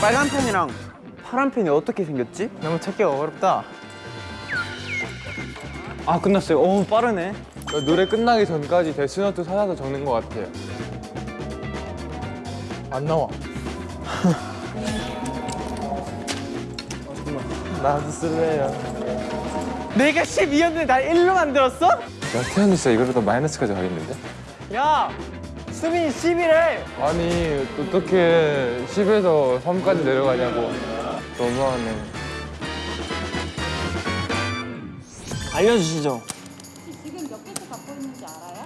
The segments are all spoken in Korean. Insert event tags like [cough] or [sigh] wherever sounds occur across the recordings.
빨간 펜이랑 파란 펜이 어떻게 생겼지? 너무 찾기가 어렵다. 아 끝났어요. 오 빠르네. 노래 끝나기 전까지 데스노트 찾아서 적는 것 같아요. 안 나와. [laughs] 나도 쓸래요. 내가 12였는데 날 1로 만들었어? 야, 태현이 진짜 이거보다 마이너스까지 가겠는데? 야, 수빈이 11을. 아니, 어떻게 10에서 3까지 내려가냐고. 너무하네. 알려주시죠. 지금 몇 개씩 갖고 있는지 알아요?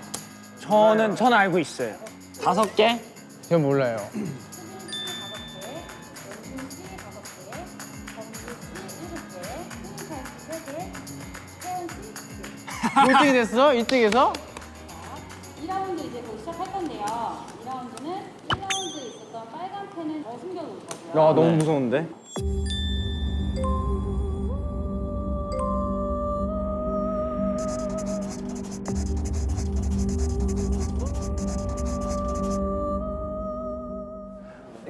저는 전 알고 있어요. 다섯 개? 전 몰라요. 뭐 1등이 됐어? 1등에서? 2라운드 이제 곧 시작할 건데요. 2라운드는 1라운드에 있었던 빨간 펜을 더 숨겨놓을 거고요. 야 너무 무서운데.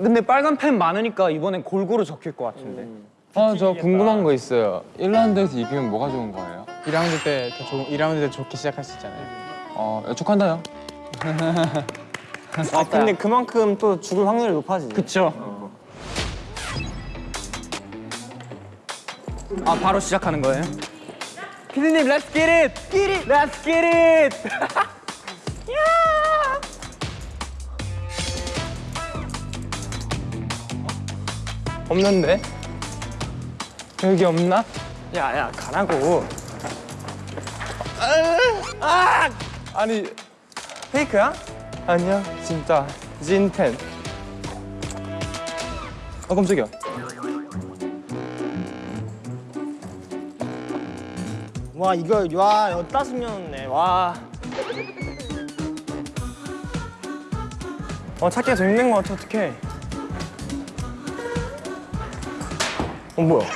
근데 빨간 펜 많으니까 이번엔 골고루 적힐 것 같은데. 아, 저 궁금한 거 있어요. 1라운드에서 이기면 뭐가 좋은 거예요? 2라운드 때 더 좋은 2라운드 때 좋게 시작할 수 있잖아요. 어, 축한다요. 아 근데 그만큼 또 죽을 확률이 높아지지. 그쵸. 아 바로 시작하는 거예요? 피디님, let's get it! Get it! Let's get it! 야! [laughs] 없는데? 여기 없나? 야, 야, 가라고. 아니, 페이크야? 아니야. 진짜. 찐텐. 아, 깜짝이야. 와 이거 와 열다섯 명이네 와 어, 찾기가 더 힘든 것 같아, 어떡해. 어, 뭐야?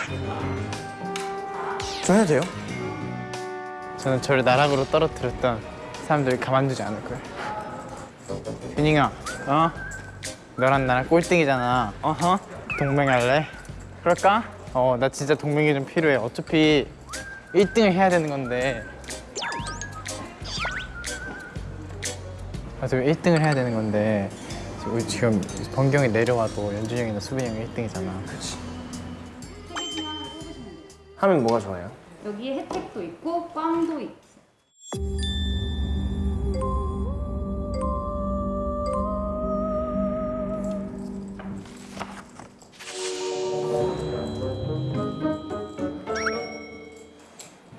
좀 해도 돼요? 저는 저를 나락으로 떨어뜨렸던 사람들을 가만두지 않을 거예요. 윤잉아, 어? 너랑 나랑 꼴등이잖아. 어허. 동맹할래? 그럴까? 어, 나 진짜 동맹이 좀 필요해. 어차피 1등을 해야 되는 건데. 어차피 1등을 해야 되는 건데. 우리 지금 번경이 내려와도 연준이 형이나 수빈이 형이 1등이잖아. 그렇 하면 뭐가 좋아요? 여기에 혜택도 있고 꽝도 있고.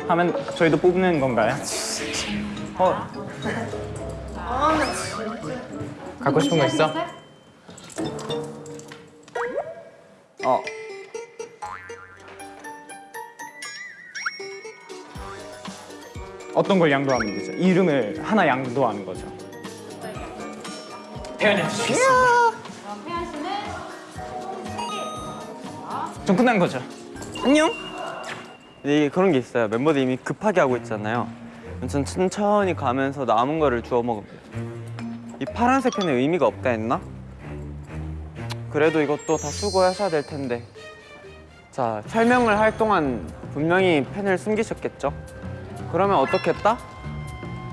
하면 저희도 뽑는 건가요? 어, 갖고 싶은 거 있어? 시작하시겠어 어. 어떤 걸 양도하면 되죠? 이름을 하나 양도하는 거죠. 태연이 해주시겠습니다. 그럼 태연 씨는 전 끝난 거죠. 안녕. 이게 그런 게 있어요. 멤버들 이미 급하게 하고 있잖아요. 전 천천히 가면서 남은 거를 주워 먹으면. 이 파란색 펜에 의미가 없다 했나? 그래도 이것도 다 수고하셔야 될 텐데. 자, 설명을 할 동안 분명히 펜을 숨기셨겠죠? 그러면 어떻게 했다?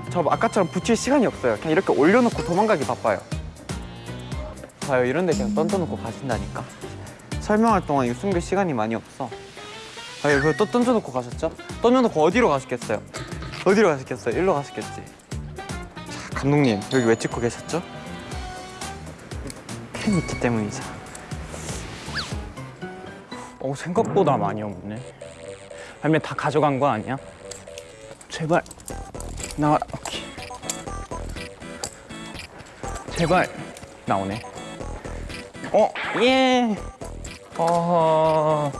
저 아까처럼 붙일 시간이 없어요. 그냥 이렇게 올려놓고 도망가기 바빠요. 봐요, 이런 데 그냥 던져놓고 가신다니까. 설명할 동안 이거 숨길 시간이 많이 없어. 아, 이거 또 던져놓고 가셨죠? 던져놓고 어디로 가셨겠어요? 어디로 가셨겠어요? 일로 가셨겠지. 자, 감독님 여기 왜 찍고 계셨죠? 펜이 있기 때문이죠. 어, 생각보다 많이 없네. 아니면 다 가져간 거 아니야? 제발 나와. 오케이. 제발 나오네. 어, 예. 아,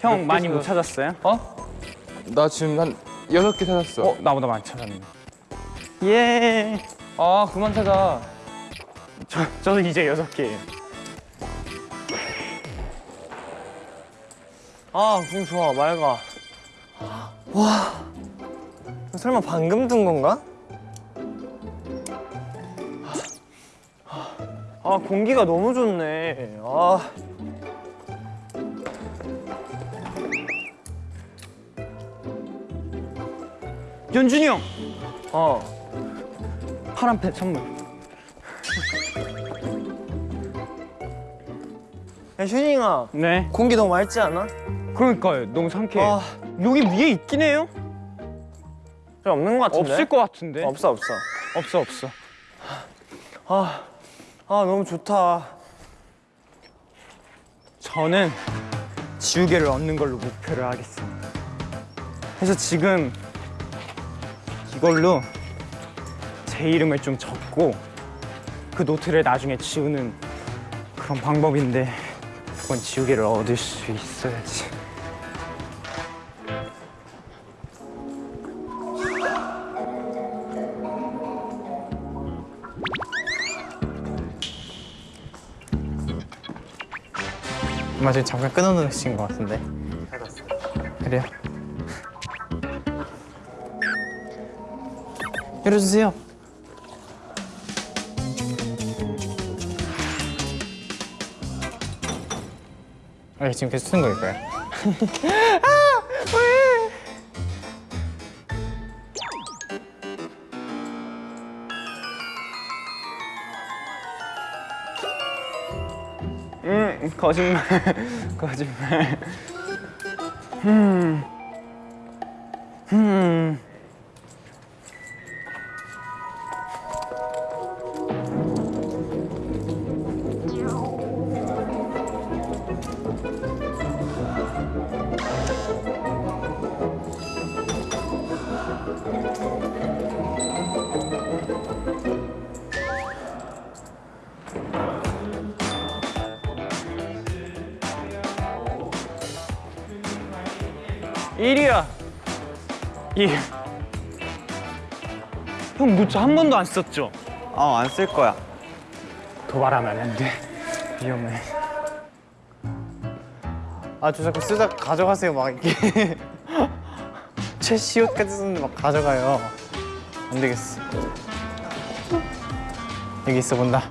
형몇 많이 못 찾았어요? 어? 나 지금 한 여섯 개 찾았어. 어 나보다 많이 찾았네. 예. 아 그만 찾아. 저 저는 이제 여섯 개예요. 아, 공 좋아, 맑아. 와, 설마 방금 든 건가? 아, 공기가 너무 좋네. 아, 연준이 형 어. 파란 펜 선물. 야, 슈닝아, 네. 공기 너무 맑지 않아? 그러니까요. 너무 상쾌해. 아, 여기 위에 있긴 해요? 저 없는 것 같은데? 없을 것 같은데. 없어, 없어. 없어 없어. 아, 아, 너무 좋다. 저는 지우개를 얻는 걸로 목표를 하겠습니다. 그래서 지금 이걸로 제 이름을 좀 적고 그 노트를 나중에 지우는 그런 방법인데 그건 지우개를 얻을 수 있어야지. 아마 지금 잠깐 끊어놓으신 것 같은데. 그래요? 열어주세요. 아, 지금 계속 쓰는 거일까요? 음 [laughs] [laughs] 거짓말 [laughs] 거짓말. 음. 음. 형 노트 한 번도 안 썼죠? 어, 안 쓸 거야. 도발하면 안 돼. 위험해. 아, 저 자꾸 쓰다 가져가세요, 막 이렇게. [laughs] 최시옷까지 쓰는데 막 가져가요. 안 되겠어. 여기 있어 본다.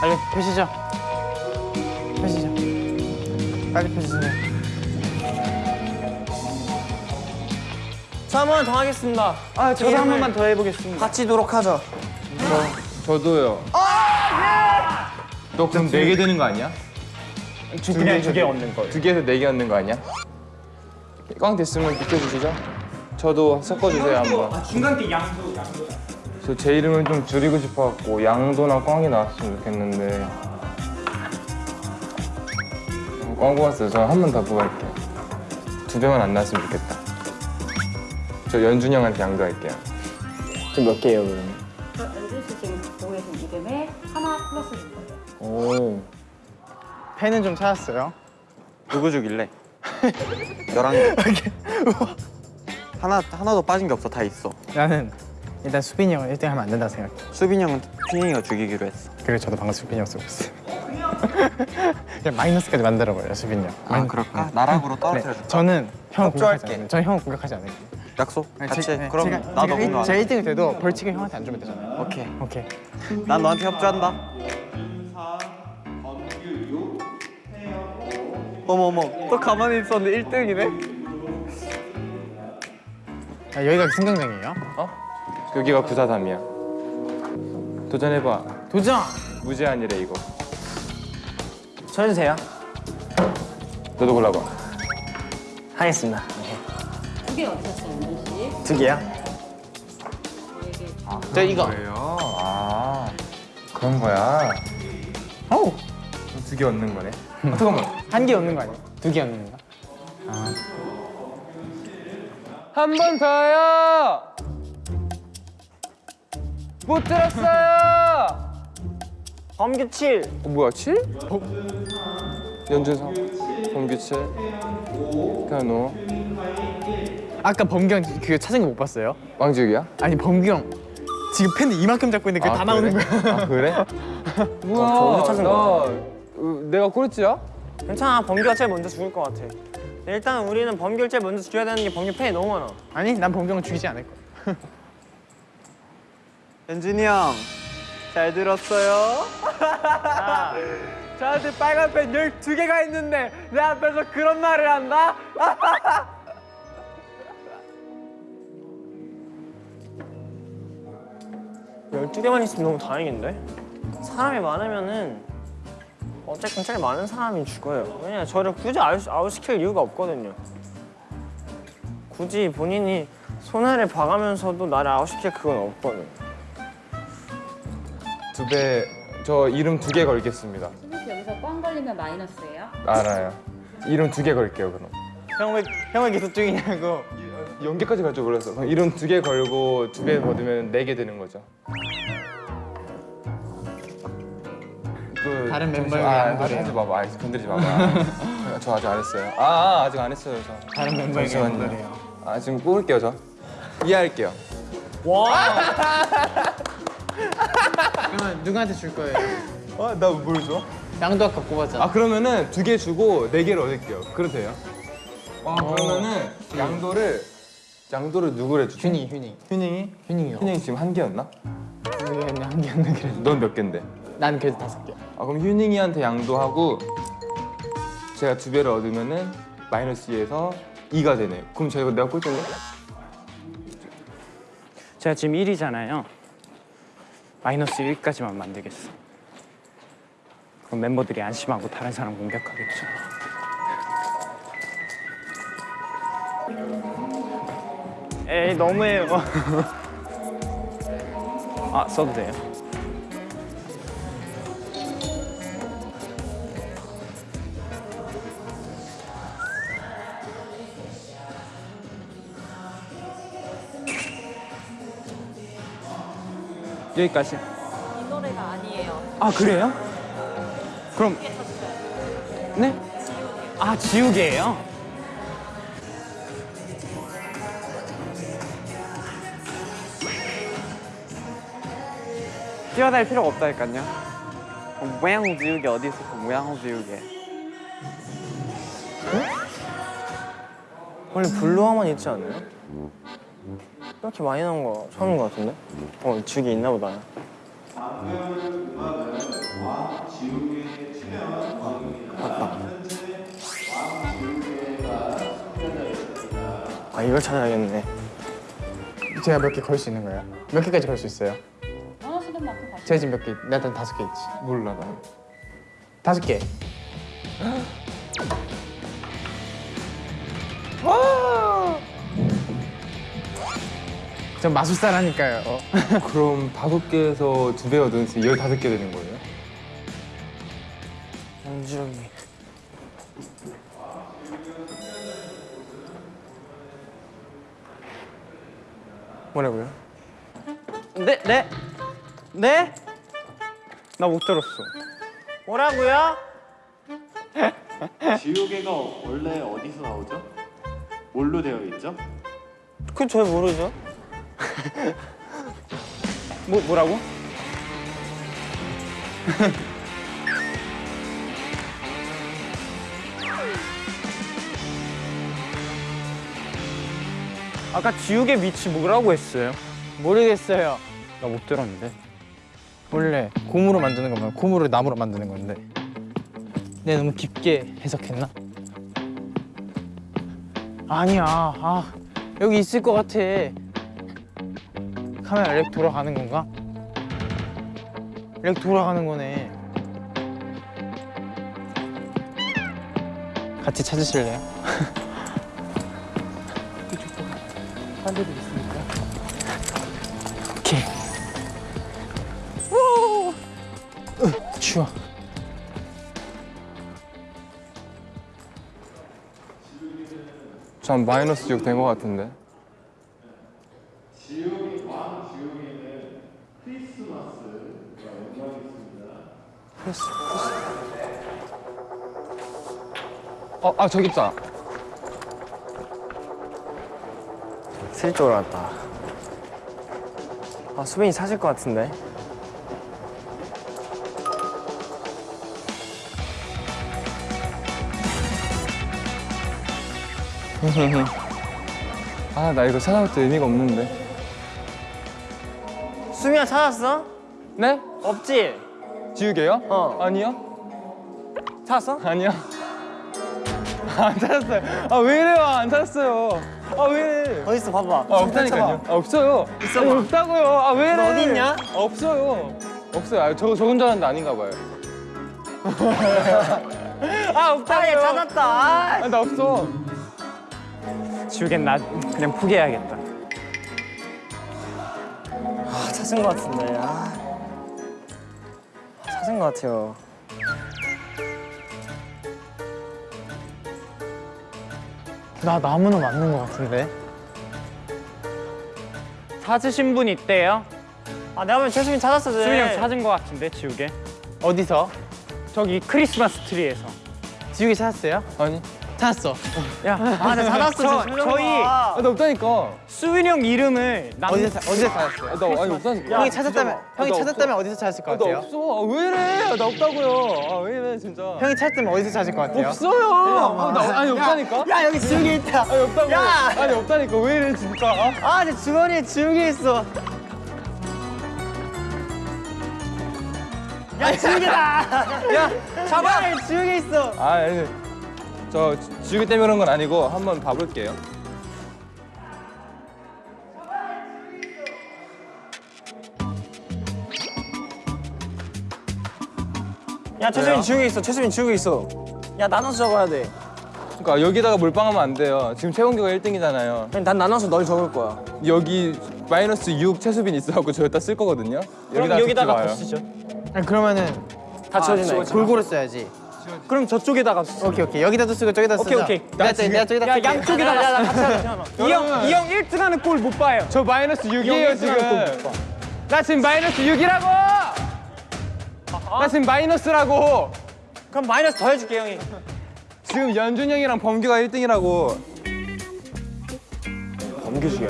빨리 펴시죠. 펴시죠. 빨리 펴주세요. 자, 한번더 하겠습니다. 아, 저도 한 번만 더 해보겠습니다. 바치도록 하죠. 저도요. 너 그럼 네개 되는 거 아니야? 그냥 두개 얻는 거예요. 두 개에서 네 개 얻는 거 아니야? 꽝 됐으면 비켜주시죠. 저도 섞어주세요 한번. 중간 때 양도 양도. 저제 이름을 좀 줄이고 싶어갖고 양도나 꽝이 나왔으면 좋겠는데 꽝 뽑았어요. 저 한 번 더 뽑을게요. 두 배만 안 나왔으면 좋겠다. 저 연준이 형한테 양도할게요. 지금 몇 개예요, 그러면? 연준 씨 지금 보고 계신 이름에 하나 플러스 줄 거예요. 오. 펜은 좀 찾았어요. 누구 주길래? 11개. [laughs] 하나, 하나도 빠진 게 없어. 다 있어. 나는 일단 수빈이 형을 1등 하면 안 된다 생각해. 수빈이 형은 휘영이가 죽이기로 했어. 그리고 저도 방금 수빈이 형 쓰고 있어요. [laughs] 그냥 마이너스까지 만들어버려요, 수빈이 형. 아, 그럴까? 나락으로 네, 떨어뜨려줄까? 저는 형을 공격하지 협조할게. 저는 형을 공격하지 않을게요. 약속? 같이? 제- 네, 그럼 제가, 나도 제가 해. 1등이 돼도 벌칙을 형한테 안 주면 되잖아요. 오케이. 오케이. 난 너한테 협조한다. 어머 어머 또 가만히 있었는데 1등이네? 아, 여기가 승강장이에요? 여기가 구사담이야. 도전해봐. 도전! 무제한이래 이거. 쳐주세요. 너도 골라봐. 하겠습니다. 두개 얻으셨어요, 연준 씨. 두 개야? 저 이거. 그래요? 아 그런 거야. 어우! 두개 얻는 거네. 아, 잠깐만. 한 개 얻는 거 아니에요? 두개 얻는 건가? 한번 더요. 못 들었어요. 범규 7. 어, 뭐야 7? 연준석, 범규채, 현우, 아까 범경 그거 찾은 거 못 봤어요? 왕지욱이야? 아니 범경 지금 펜 이만큼 잡고 있는데 그게 다 나오는 거야. 아 그래? [laughs] 뭐야? 저 어디서 찾은 나, 거야? 어, 내가 꼴찌야? 괜찮아 범규가 제일 먼저 죽을 것 같아 일단 우리는 범규를 제일 먼저 죽여야 되는 게 범규 팬이 너무 많아 아니 난 범경은 죽이지 않을 거야. [laughs] 연준이 형, 잘 들었어요? [laughs] 저한테 빨간 펜 12개가 있는데 내 앞에서 그런 말을 한다? 열두 개만 있으면 너무 다행인데? 사람이 많으면은 어쨌든 제일 많은 사람이 죽어요 왜냐 저를 굳이 아웃, 아웃 시킬 이유가 없거든요 굳이 본인이 손해를 봐가면서도 나를 아웃시킬 그건 없거든 두 배, 저 이름 두 개 걸겠습니다. 혹시 여기서 꽝 걸리면 마이너스예요? 알아요. 이름 두 개 걸게요 그럼. 형왜 형왜 계속 죽이냐고. 연계까지 갈 줄 몰랐어. 이름 두개 걸고 두개 받으면 네 개 되는 거죠. 그, 다른 저- 멤버의 아, 아. 하지 마봐. 아, 건드리지 마봐. [laughs] 저 아직 안 했어요. 아, 아 아직 안 했어요 저. 다른 멤버에게. 연결해요. 아 지금 뽑을게요 저. 이해할게요. [laughs] 그러면 누구한테 줄 거예요? 아, 나뭘 줘? 양도 아까 꼽았잖아. 아 그러면은 두 개 주고 네 개를 얻을게요. 그래도 돼요? 아 그러면은 양도를 양도를 누구를 주지? 휴닝 휴닝 휴닝이? 휴닝이요. 휴닝이 지금 한 개였나? 휴닝이 한 개였나 그래. 넌몇 개인데? 난 그래도 다섯 개. 아 그럼 휴닝이한테 양도하고 제가 두 배를 얻으면은 마이너스 2에서 2가 되네요. 그럼 제가 내가 꼴찌인데? 제가 지금 1위잖아요. 마이너스 1까지만 만들겠어. 그럼 멤버들이 안심하고 다른 사람 공격하겠죠. 에이 너무해요. [laughs] 아 써도 돼요? 여기까지. 이 노래가 아니에요. 아 그래요? 그럼 네? 아 지우개예요? 뛰어다닐 필요가 없다니까요. 모양 지우개 어디 있어? 그 모양 지우개. 원래 블루화만 있지 않나요? 이렇게 많이 나온 거 처음인 것 같은데? 어, 지우개 있나 보다. 맞다. 아, 이걸 찾아야겠네. 제가 몇 개 걸 수 있는 거예요? 몇 개까지 걸 수 있어요? 제가 지금 몇 개? 나한 다섯 개 있지. 몰라 나. 다섯 개. 전 마술사라니까요. [laughs] 그럼 다섯 개에서 두 배 얻으면 열다섯 개 되는 거예요? 연주형이. 뭐라고요? 네, 네, 네? 나 못 들었어. 뭐라고요? [laughs] 지우개가 원래 어디서 나오죠? 뭘로 되어 있죠? 그건 잘 모르죠. 뭐 뭐라고? [laughs] 아까 지우개 밑이 뭐라고 했어요? 모르겠어요. 나 못 들었는데. 원래 고무로 만드는 거면 고무를 나무로 만드는 건데. 내가 너무 깊게 해석했나? 아니야. 아 여기 있을 것 같아. 카메라 렉 돌아가는 건가? 렉 돌아가는 거네. 같이 찾으실래요? [laughs] 추워. 전 마이너스 6된거 같은데. 어, 아 저기 있다. 슬 쪽으로 갔다. 아 수빈이 찾을 것 같은데. [laughs] 아 나 이거 찾아볼 때 의미가 없는데. 수빈아 찾았어? 네? 없지? 지우개요? 어. 아니요. 찾았어? 아니요. [laughs] 안 찾았어요. 아 왜 이래요? 안 찾았어요. 아 왜 이래? 어디 있어? 봐봐. 아 없다니까요. 아 없어요. 아니, 없다고요. 아 왜 이래? 너 어디 있냐? 아, 없어요. 없어요. 아, 저 적은 줄 알았는데 아닌가 봐요. [laughs] 아 없다고요. 아, 찾았다. 아. 아, 나 없어. 지우개는 나 그냥 포기해야겠다. 아, 찾은 것 같은데. 아. 찾은 것 같아요. 나 나무는 맞는 것 같은데. 찾으신 분 있대요? 아 내가 보면 최수빈 찾았어. 쟤. 수빈이 형 찾은 것 같은데 지우개? 어디서? 저기 크리스마스 트리에서. 지우개 찾았어요? 아니. 찾았어. 야, 아, 내가 찾았어. 저, 저희 아, 아, 나 없다니까. 수빈이 형 이름을 남... 어디서 찾- 어디서 찾았어요? 아, 나 아니 없다니까. 형이 찾았다면 형이 나 찾았다면 어디서 찾았을 것 아, 나 같아요? 없어. 아, 왜 이래? 아, 나 없다고요. 아, 왜 이래 진짜. 형이 찾았다면 어디서 찾을 것 같아요? 없어요. 아, 나, 아니 없다니까. 야 여기 지우개 있다. 아니 없다고. 야! 아니 없다니까. 왜 이래 진짜. 아? 아, 내 주머니에 지우개 있어. 야, 지우개다. 야, 잡아. 지우개 있어. 아, 아니. 저 지- 지우개 때문에 그런 건 아니고 한번 봐볼게요. 야, 최수빈 지우개 있어. 최수빈 지우개 있어. 야, 나눠서 적어야 돼. 그러니까 여기다가 몰빵하면 안 돼요. 지금 최원규가 1등이잖아요. 그냥 난 나눠서 널 적을 거야. 여기 마이너스 6 최수빈 있어갖고 저 여기다 쓸 거거든요. 그럼 여기다가 마요. 쓰죠. 아니, 그러면은 다 지워진다. 이거. 골고루 써야지. 그럼 저쪽에다가 쓰- 오케이 오케이 여기다도 쓰고 저기다 쓰자. 오케이, 오케이. 내가 저- 내가 저기다 야. 양쪽에다가 야, 나 같이 하자. [laughs] 태연아. 이형 이형 1등 하는 꼴 못 봐요. 저 마이너스 6이에요 지금. 나 지금 마이너스 6이라고. 나 지금 마이너스라고. 그럼 마이너스 더 해줄게, 형이. 지금 연준 형이랑 범규가 1등이라고. 범규 죽여.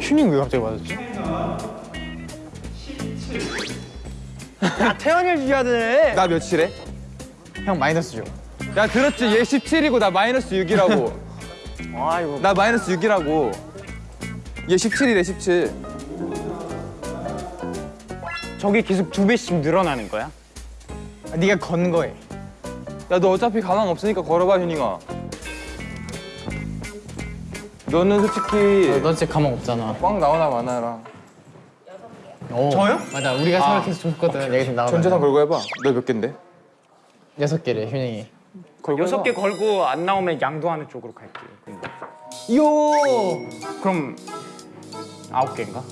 휴닝 왜 갑자기 맞았지? 야, 태연이를 죽여야 돼. 나 몇이래? 형 마이너스 줘. 야 들었지? 얘 17이고 나 마이너스 6이라고. [laughs] 아이고. 나 마이너스 6이라고. 얘 17이래 17. 저기 계속 두 배씩 늘어나는 거야? 아, 네가 건 거에. 야 너 어차피 가망 없으니까 걸어봐 현이가. 너는 솔직히 어, 너 진짜 가망 없잖아. 꽝 나오나 마나라. 오. 저요? 맞아 우리가 서로 계속 줬거든. 얘기 좀 나와. 전재산 걸고 해봐. 너몇 갠데? 여섯 개래 휴닝이. 걸고 여섯. 개 걸고 안 나오면 양도하는 쪽으로 갈게요. 근데. 요. 그럼 아홉 개인가?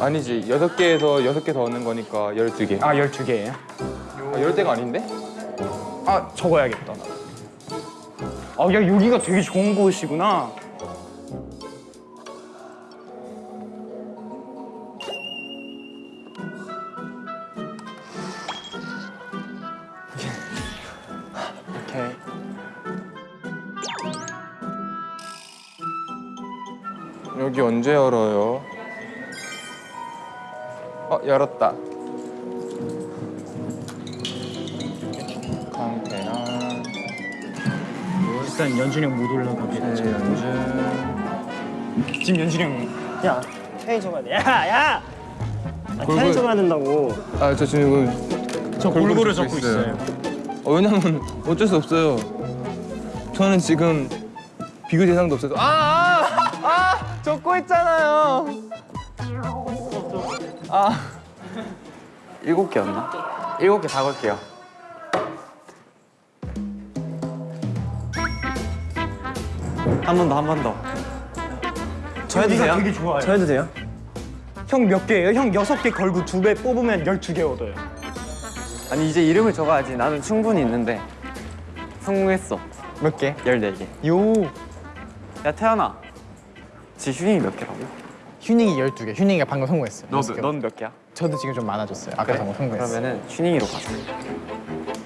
아니지 여섯 개에서 여섯 개 더 얻는 거니까 열두 개. 아, 12개예요? 아, 열 대가 아닌데? 아, 적어야겠다. 아, 야, 여기가 되게 좋은 곳이구나. 언제 열어요? 어 열었다. 강태현, 일단 연준이 형 못 올라가게. 연준. 지금 연준이 형 야, 적어야 돼. 야, 야. 아, 태연이 적어야 된다고. 아 저 지금 저 골고루 적고 있어요. 어, 왜냐면 어쩔 수 없어요. 저는 지금 비교 대상도 없어서 아, 아, 아 적고 있잖아요. 아, 일곱 개였나? 일곱 개 다 걸게요. 한 번 더, 한 번 더. 저 해도 돼요? 되게 좋아요. 저 해도 돼요? 형 몇 개예요? 형 여섯 개 걸고 두 배 뽑으면 열두 개 얻어요. 아니 이제 이름을 적어야지. 나는 충분히 있는데 성공했어. 몇 개? 14개. 요. 야 태연아. 지 휴닝이 몇 개라고? 휴닝이 12개. 휴닝이가 방금 성공했어요. 여섯 개. 넌몇 개야? 저도 지금 좀 많아졌어요. 아까 방금 성공했어요. 그러면은 휴닝이로 가자.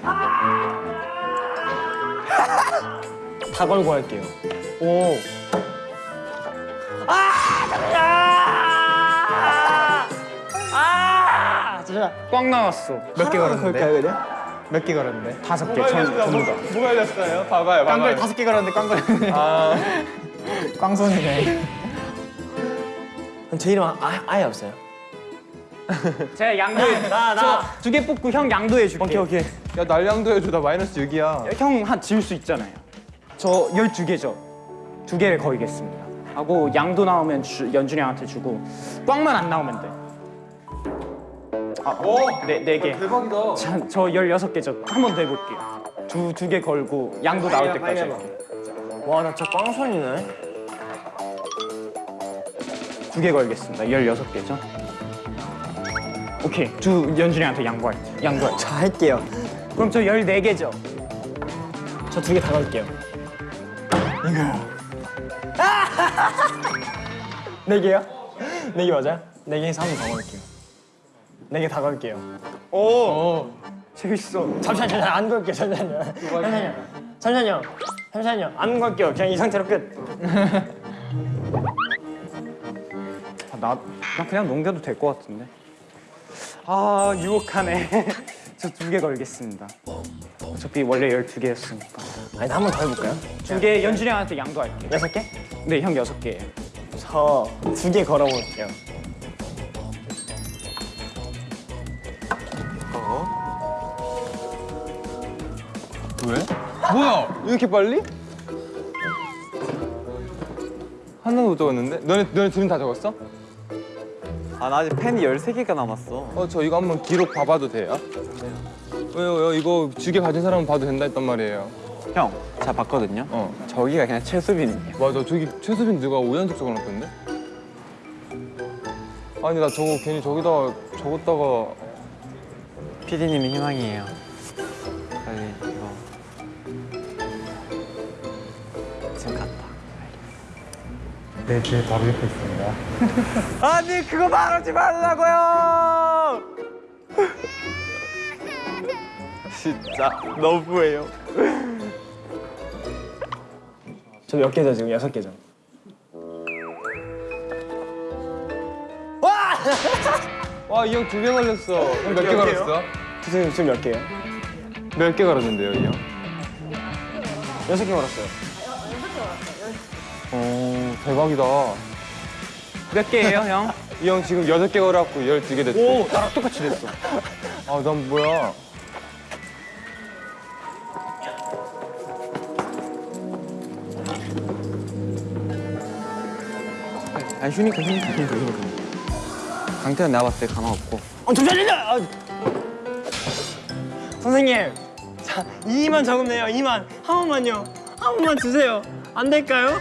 [laughs] 다 걸고 할게요. 오. 아! 아! 진짜 꽝 나왔어. 몇 개 걸었는데? 몇 개 걸었는데? 다섯 개 전, 전부 다. 뭐가 열렸어요? 봐봐요, 꽝걸 다섯 개 걸었는데 꽝 걸렸네. 아, [laughs] 꽝손이네. 그럼 제 이름 아, 아예 없어요. [laughs] 제가 양도해. 나, 나. 두 개 뽑고 형 양도 해 줄게. 오케이, 오케이. 야 날량도 해줘. 나 마이너스 6이야. 형한 지울 수 있잖아요. 저 12개죠. 두 개를 거이겠습니다. 하고 양도 나오면 주, 연준이 형한테 주고 꽝만 안 나오면 돼. 아, 네, 네 개. 대박이다. 자, 저 16개죠. 한 번 더 해볼게요. 두, 두 개 걸고 양도 나올 때까지. 와, 나 진짜 꽝손이네. 두 개 걸겠습니다. 16개죠. 오케이. 두 연준이한테 양보할게요. 양보할게요. 자, 할게요. 그럼 저 14개죠. 저 두 개 다 걸게요. [laughs] 네 개요? 네 개 맞아요? 네 개에서 한 번 더 걸게요. 네 개 다 걸게요. 재밌어. 잠시만요, 잠시만요. 안 걸게요. 잠시만요. 잠시만요. 잠시만요. 잠시만요. 안 걸게요. 그냥 이 상태로 끝. [laughs] 아, 나, 나 그냥 넘겨도 될 것 같은데. 아, 유혹하네. [laughs] 저 두 개 걸겠습니다. 어차피 원래 12개였으니까. 아니, 한 번 더 해볼까요? 두 개 연준이 형한테 양도할게요. 여섯 개? 네, 형 여섯 개예요. 저 두 개 걸어볼게요. 왜? 뭐야? 이렇게 빨리? 하나도 못 적었는데? 너네 너네 둘은 다 적었어? 아 나 아직 펜이 13개가 남았어. 어 저 이거 한번 기록 봐봐도 돼요? 왜요? 왜요? 이거 주게 가진 사람은 봐도 된다 했단 말이에요. 형 제가 봤거든요? 어. 저기가 그냥 최수빈이에요. 맞아 저기 최수빈 누가 5연속 적어놨던데? 아니 나 저거 괜히 저기다가 적었다가 PD님이 희망이에요 네, 제 바로 옆에 있습니다. [laughs] 아니 그거 말하지 말라고요 [laughs] 진짜 너무해요 [laughs] 저 몇 개죠, 지금? 여섯 개죠. 와이형 두 개 걸렸어. 형몇개 걸었어? 지금, 지금 몇 개예요? 몇 개 걸었는데요 이 형? 여섯 개 걸었어요. 오 대박이다. 몇 개예요, 형? [laughs] 이 형 지금 여섯 개 걸어갖고 열두 개 됐어. 오, 나랑 똑같이 됐어. 아 난 뭐야? 아니 휴니까 휴니까 휴니까 휴니까 강태현 내가 봤을 때 가망 없고 어, 잠시만요! 아. 선생님! 자, 2만 적으면 돼요, 2만. 한 번만요. 한 번만 주세요. 안 될까요?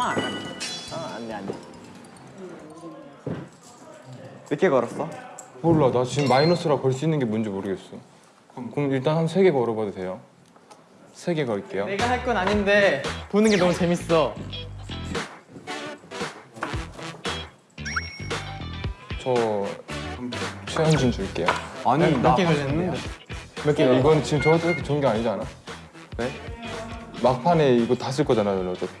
아, 2만. 아, 안 돼, 안 돼. 몇 개 걸었어? 몰라 나 지금 마이너스라 걸 수 있는 게 뭔지 모르겠어. 그럼, 그럼 일단 한 세 개 걸어봐도 돼요? 세 개 걸게요. 내가 할 건 아닌데 보는 게 너무 재밌어. 저 최현준 줄게요. 아니 몇개 걸렸는데? 몇 개? 이건 지금 그렇게 좋은 게 아니지 않아? 왜? 막판에 이거 다 쓸 거잖아, 너 어차피.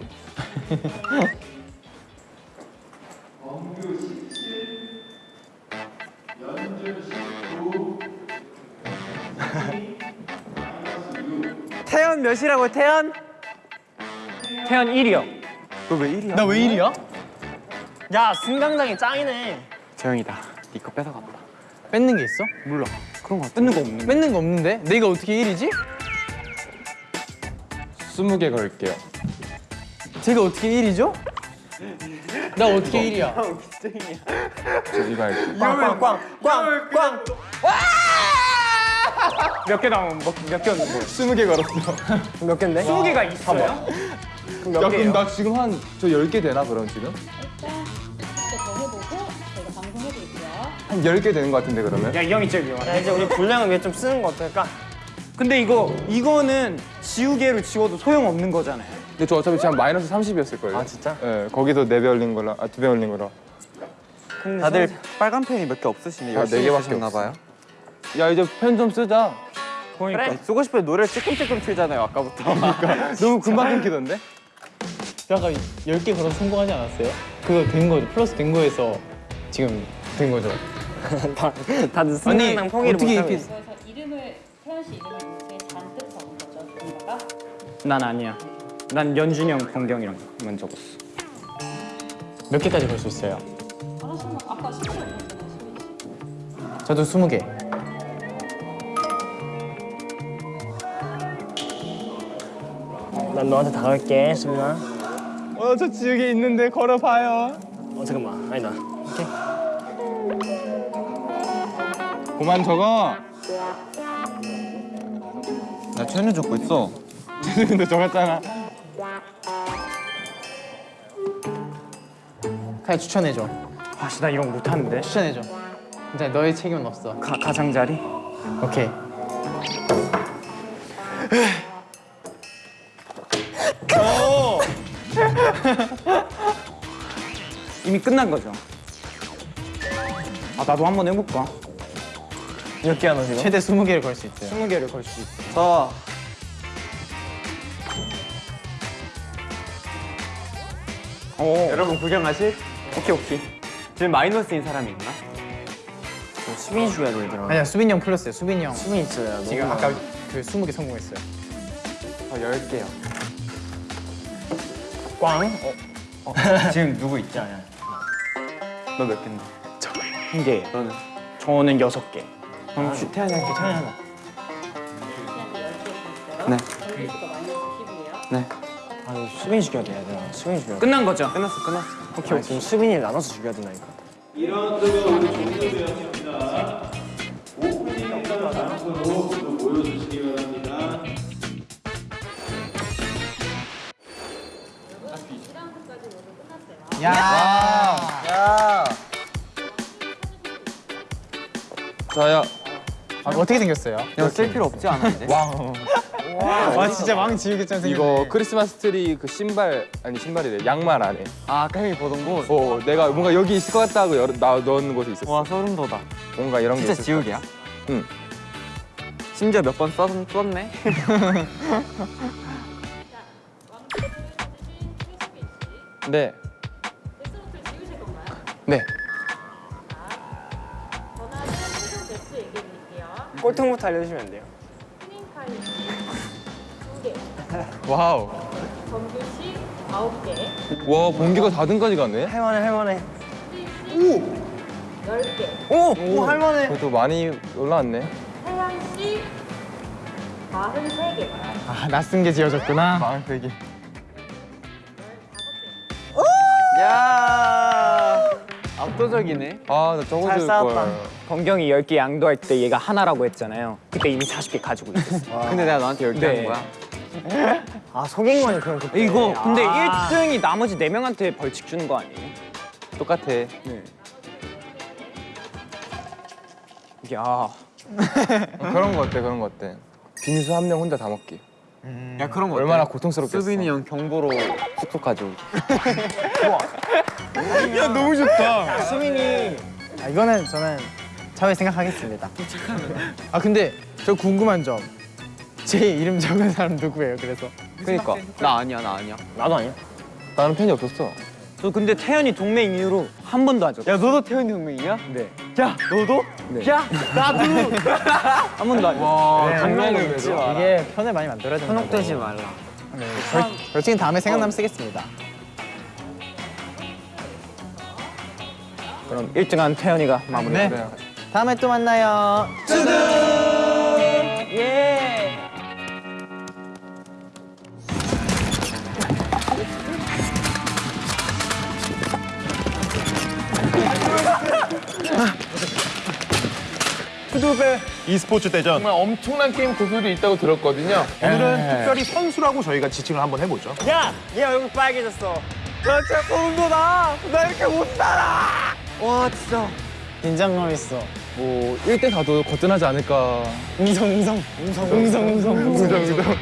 [laughs] 태연 몇이라고 태연? 태연 1이요. 너왜 1이야? 나왜 이리야? 야, 승강장이 짱이네. 재영이다 네거 뺏어갔다 뺏는 게 있어? 몰라 그런 거 뜯는 거 없는 뺏는 거 없는데? 내가 어떻게 1위지? 스무 개 걸게요. 제가 어떻게 1위죠? 나 어떻게 1위야? 저 이거 할게요. 꽝, 꽝, 꽝, 꽝, 꽝. 몇개 나오면 뭐, 몇 개 였는데? 스무 개 걸었어. 몇 개인데? 20개가 있어요? 그럼 야, 몇 그럼 개예요? 나 지금 한저열개 되나 그럼 지금? 10개. 한열개 되는 것 같은데 그러면? 야, 이 형이 제일 위험하다. 야, 이제 우리 분량을 위해 좀 쓰는 거 어떨까? 근데 이거, 이거는 지우개로 지워도 소용없는 거잖아요. 근데 저 어차피 지금 마이너스 30이었을 거예요. 아, 진짜? 예, 거기서 네배 올린 거라, 아, 두배 올린 거라. 다들 빨간 펜이 몇 개 없으시네 아, 네 개밖에 나 봐요 야 이제 펜 좀 쓰자. 그러니까 쓰고 싶은 노래 찔끔찔끔 틀잖아요 아까부터. [laughs] 너무 금방 끊기던데? 아까 10개 걸어서 성공하지 않았어요? 그거 된 거죠. 플러스 된 거에서 지금 된 거죠. [laughs] 다, 다들 승리당 포기를 어떻게 못하고 이렇게- 있어. 그래서 이름을 태연 씨 이름을 이렇게 잔뜩 적은 거죠. 누군가가 난 아니야. 난 연준이 형, 권경이랑 만 적었어. 몇 개까지 걸수 있어요? 아까 10초 보셨잖아요. 10초. 저도 20개. 난 너한테 다가갈게, 수빈아. 어 저 지역에 있는데 걸어봐요. 어, 잠깐만. 아니다. 그만 적어. 나 최현우 적고 있어. [laughs] 근데 적었잖아. 카이 추천해줘. 아씨 나 이런 거 못하는데. 추천해줘. 진짜 너의 책임은 없어. 가, 가장자리? 오케이. [laughs] 이미 끝난 거죠. 아 나도 한번 해볼까? 몇 개 하나 지금? 최대 20개를 걸 수 있어요. 20개를 걸 수 있어. 저 오. 여러분 구경하실? 오케이 오케이. 지금 마이너스인 사람이 있나? 수빈이 죽여야 돼, 얘들아. 아니야 수빈이 형 플러스요. 수빈이 형. 수빈이 있어야 돼. 지금 아까 그 20개 성공했어요. 저 10개요. 꽝? 어, [laughs] 지금 누구 있지? 너몇 개인데? 한 개. 너는? 저는 여섯 개. 그럼 주- 태연이한테 태연이 하나. 씨한테 10개 있어요. 네. 정규 씨가 마이너스 10이에요. 네. 아, 수빈이 죽여야 돼, 얘들아. 수빈이 죽여야 돼. 끝난 거죠? 끝났어 끝났어. 오케이, 지금 수빈이를 나눠서 죽여야 된다니까. 자야 아, 어떻게 생겼어요? 이거 쓸 필요 없지 않았는데? [laughs] 와 진짜 왕 지우개처럼 생겼네. 이거 크리스마스 트리 그 신발 아니 신발이래 양말 안에. 아 아까 형이 보던 곳? 어 내가 뭔가 여기 있을 것 같다고 열, 나 넣는 곳에 있었어. 와 소름 돋아. 뭔가 이런 게 진짜 지우개야? 응. 심지어 몇 번 썼네? [laughs] 네. 네. 꼴통부터 알려주시면 안 돼요? 스님 파일 씨 2개, 와우. 정규 씨 9개, 와 번개가 4등까지 가네. 할만해, 할만해. 씨 10개, 오! 오, 할만해. 그래도 많이 올라왔네. 태양 씨 43개. 아 낯선 게 지어졌구나. 마을 베개. 야 압도적이네. 아나 적어줄 잘 싸웠다. 걸. 권경이 10개 양도할 때 얘가 하나라고 했잖아요. 그때 이미 40개 가지고 있었어. 근데 내가 너한테 10개 네. 한 거야? 아, 속인 거네, 그럼 그때. 이거 근데 아. 1등이 나머지 4명한테 벌칙 주는 거 아니에요? 똑같아. 야, 어, 그런 거 어때? 그런 거 어때? 빈수 한 명 혼자 다 먹기. 야 그런 거 얼마나 어때? 고통스럽겠어. 수빈이 형 경보로 숙소 가져오기. 야 너무 좋다. 수빈이. 아, 이거는 저는 차후에 생각하겠습니다. 아 근데 저 궁금한 점. 제 이름 적은 사람 누구예요? 그래서 그니까 나 아니야 나 아니야. 나도 아니야. 나는 팬이 없었어. 저 근데 태연이 동맹 이후로 한 번도 안 줬어. 야 너도 태현이 동맹이야? 네. 야 너도? 네. 야 나도. [laughs] 한 번도 안 줬어. 와 웃지 마. 이게 편을 많이 만들어야 된다. 현혹되지 말라. 네, 벌, 벌칙은 다음에 생각나면 쓰겠습니다. 그럼 1등한 태연이가 마무리. 네. 다음에 또 만나요. E스포츠 대전 정말 엄청난 게임 고수들이 있다고 들었거든요. 오늘은 특별히 선수라고 저희가 지칭을 한번 해보죠 야! 얘 얼굴 빨개졌어. 나 진짜 돋아. 나 이렇게 못 살아. 와 진짜. 긴장감 있어. 뭐 1대 4도 거뜬하지 않을까. 웅성 웅성 웅성 웅성 웅성 웅성.